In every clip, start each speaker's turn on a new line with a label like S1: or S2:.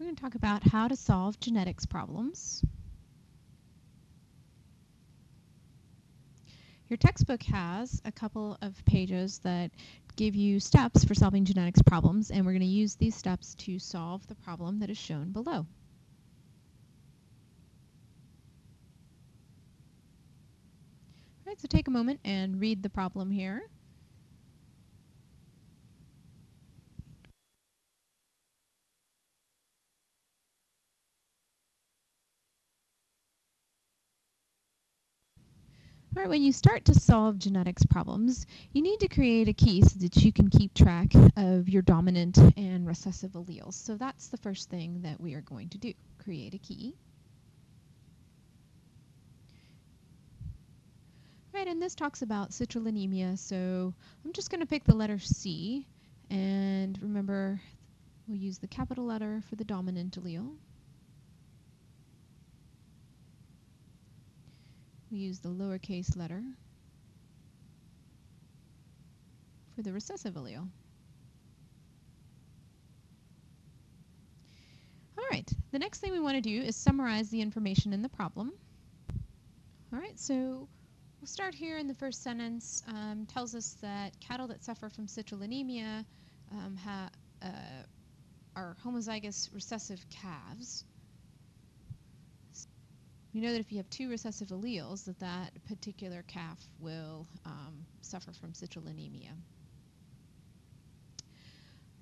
S1: we're going to talk about how to solve genetics problems. Your textbook has a couple of pages that give you steps for solving genetics problems, and we're going to use these steps to solve the problem that is shown below. All right, so take a moment and read the problem here. All right, when you start to solve genetics problems, you need to create a key so that you can keep track of your dominant and recessive alleles. So that's the first thing that we are going to do, create a key. Right, and this talks about citrullinemia, so I'm just going to pick the letter C, and remember, we'll use the capital letter for the dominant allele. We use the lowercase letter for the recessive allele. All right, the next thing we want to do is summarize the information in the problem. All right, so we'll start here in the first sentence. Um, tells us that cattle that suffer from citrullinemia um, uh, are homozygous recessive calves we know that if you have two recessive alleles, that that particular calf will um, suffer from citrullinemia.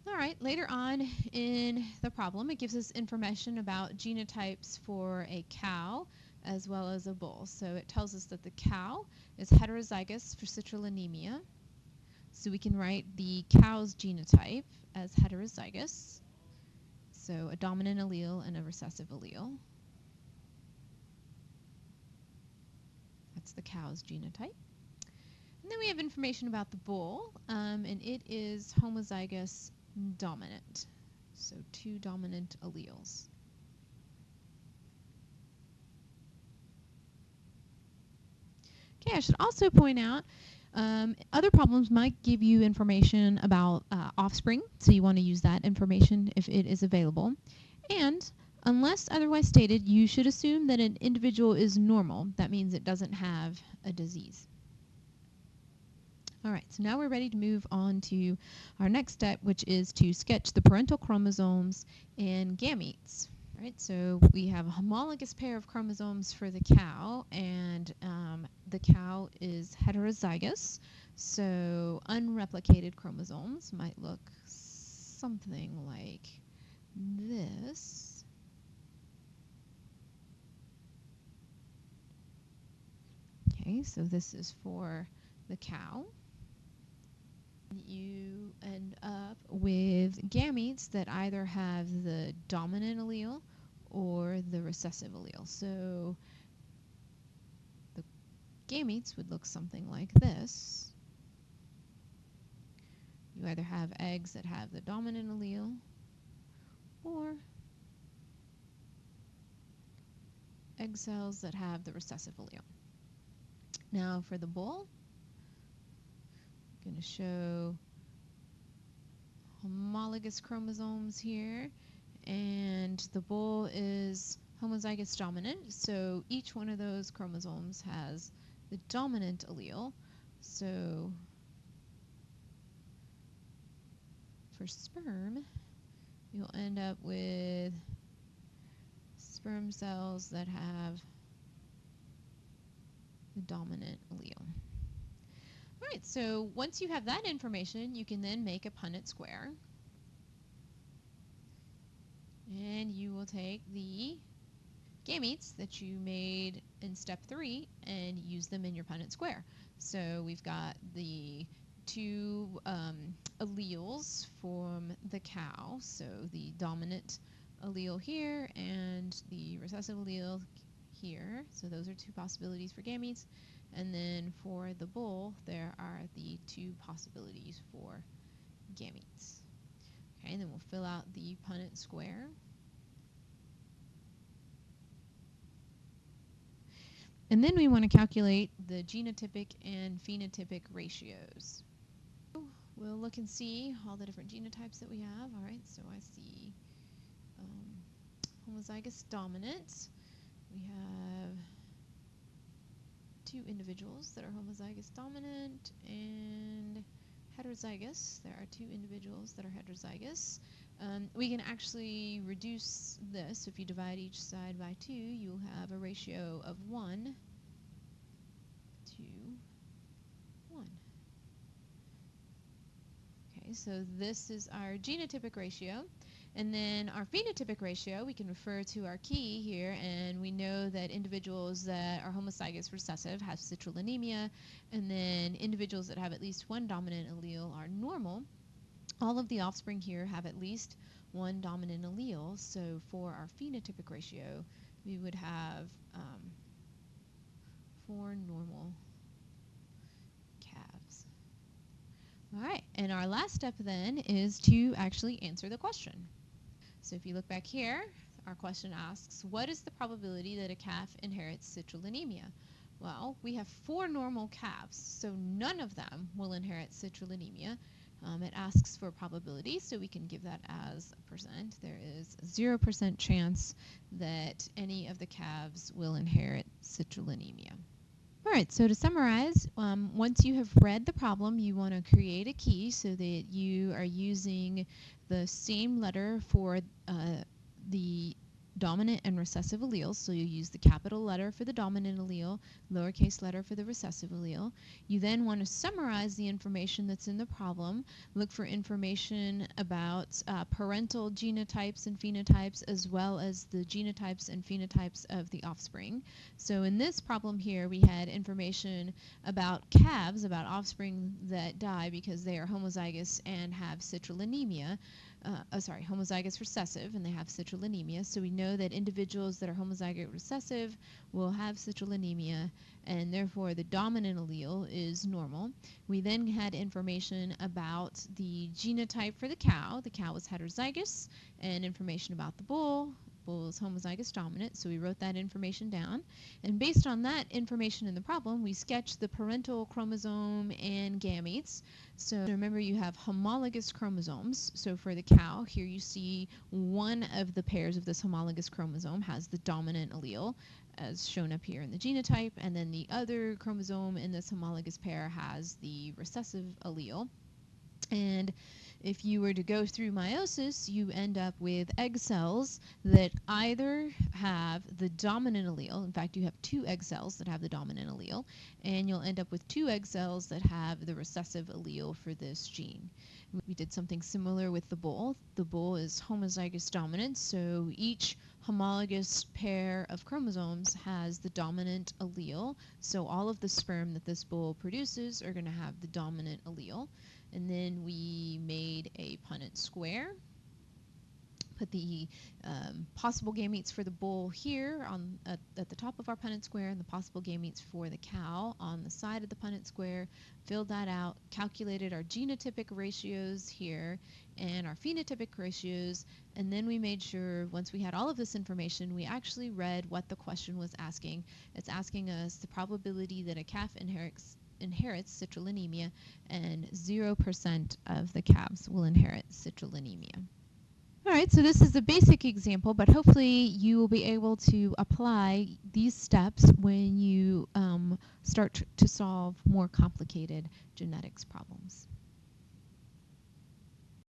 S1: All right, later on in the problem, it gives us information about genotypes for a cow as well as a bull. So it tells us that the cow is heterozygous for citrullinemia. So we can write the cow's genotype as heterozygous. So a dominant allele and a recessive allele. That's the cow's genotype. And then we have information about the bull, um, and it is homozygous dominant. So two dominant alleles. Okay, I should also point out um, other problems might give you information about uh, offspring, so you want to use that information if it is available. And Unless otherwise stated, you should assume that an individual is normal. That means it doesn't have a disease. All right, so now we're ready to move on to our next step, which is to sketch the parental chromosomes and gametes. All right, so we have a homologous pair of chromosomes for the cow, and um, the cow is heterozygous, so unreplicated chromosomes might look something like this. Okay, so this is for the cow. You end up with gametes that either have the dominant allele or the recessive allele. So the gametes would look something like this. You either have eggs that have the dominant allele or egg cells that have the recessive allele. Now for the bull, I'm going to show homologous chromosomes here, and the bull is homozygous dominant, so each one of those chromosomes has the dominant allele. So for sperm, you'll end up with sperm cells that have the dominant allele. All right, so once you have that information, you can then make a Punnett square. And you will take the gametes that you made in step three and use them in your Punnett square. So we've got the two um, alleles from the cow, so the dominant allele here and the recessive allele here. So those are two possibilities for gametes. And then for the bull, there are the two possibilities for gametes. Okay, and then we'll fill out the Punnett square. And then we want to calculate the genotypic and phenotypic ratios. We'll look and see all the different genotypes that we have. All right, so I see um, homozygous dominant. We have two individuals that are homozygous dominant and heterozygous. There are two individuals that are heterozygous. Um, we can actually reduce this. If you divide each side by 2, you'll have a ratio of 1 to 1. Okay, so this is our genotypic ratio. And then our phenotypic ratio, we can refer to our key here, and we know that individuals that are homozygous recessive have citrullinemia, and then individuals that have at least one dominant allele are normal. All of the offspring here have at least one dominant allele, so for our phenotypic ratio, we would have um, four normal calves. All right, and our last step then is to actually answer the question. So if you look back here, our question asks, what is the probability that a calf inherits citrullinemia? Well, we have four normal calves, so none of them will inherit citrullinemia. Um, it asks for probability, so we can give that as a percent. There is a 0% chance that any of the calves will inherit citrullinemia. All right, so to summarize, um, once you have read the problem, you want to create a key so that you are using the same letter for uh, the dominant and recessive alleles. So you use the capital letter for the dominant allele, lowercase letter for the recessive allele. You then want to summarize the information that's in the problem, look for information about uh, parental genotypes and phenotypes as well as the genotypes and phenotypes of the offspring. So in this problem here, we had information about calves, about offspring that die because they are homozygous and have citrullinemia uh, oh, sorry, homozygous recessive, and they have citrullinemia. So we know that individuals that are homozygous recessive will have citrullinemia, and therefore the dominant allele is normal. We then had information about the genotype for the cow. The cow was heterozygous, and information about the bull was homozygous dominant, so we wrote that information down. And based on that information in the problem, we sketched the parental chromosome and gametes. So remember you have homologous chromosomes. So for the cow, here you see one of the pairs of this homologous chromosome has the dominant allele as shown up here in the genotype, and then the other chromosome in this homologous pair has the recessive allele. And if you were to go through meiosis, you end up with egg cells that either have the dominant allele, in fact, you have two egg cells that have the dominant allele, and you'll end up with two egg cells that have the recessive allele for this gene. We did something similar with the bull. The bull is homozygous dominant, so each homologous pair of chromosomes has the dominant allele. So all of the sperm that this bull produces are going to have the dominant allele. And then we made a Punnett square. Put the um, possible gametes for the bull here on at, at, the top of our Punnett square and the possible gametes for the cow on the side of the Punnett square. Filled that out, calculated our genotypic ratios here and our phenotypic ratios, and then we made sure once we had all of this information, we actually read what the question was asking. It's asking us the probability that a calf inherits inherits citrullinemia, and 0% of the calves will inherit citrullinemia. All right, so this is a basic example, but hopefully you will be able to apply these steps when you um, start to solve more complicated genetics problems.